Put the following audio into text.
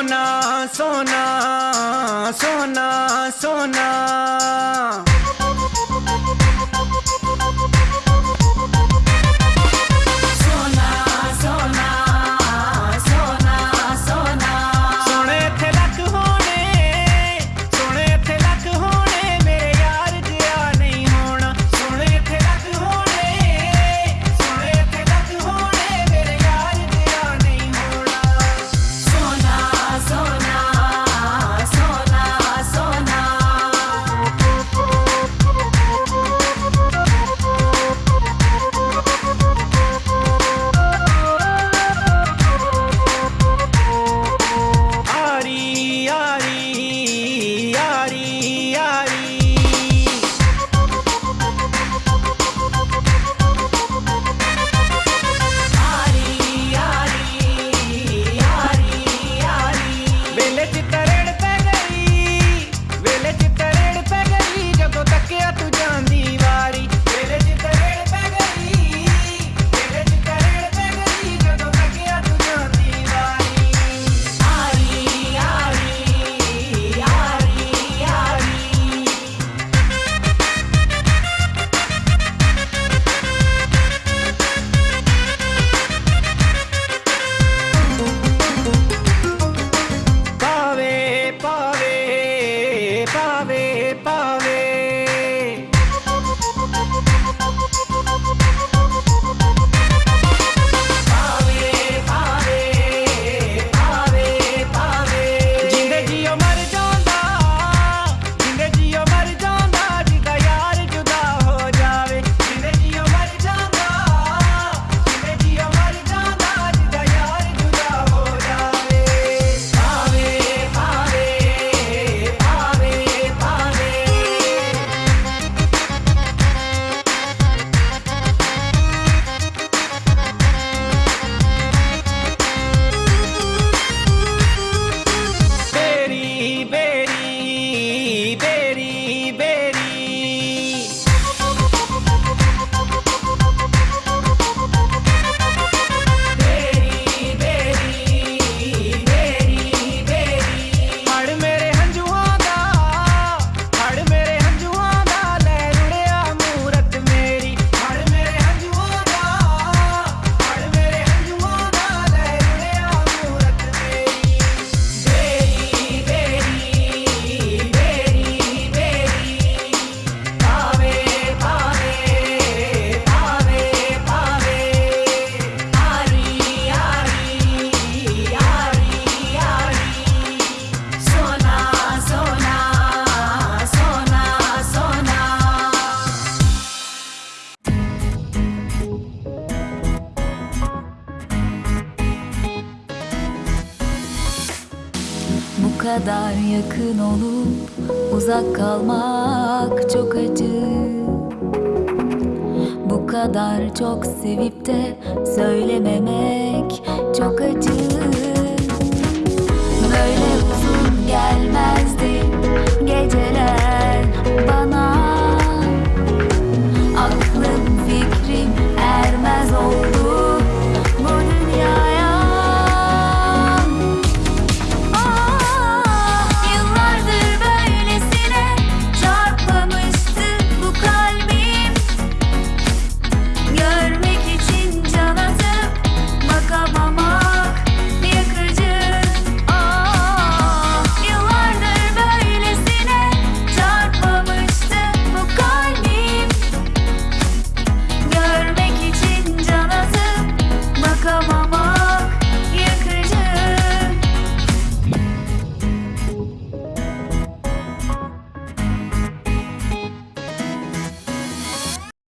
सोना सोना सोना सोना kadar yakın olup uzak kalmak çok acı. Bu kadar çok sevip de söylememek çok acı. Böyle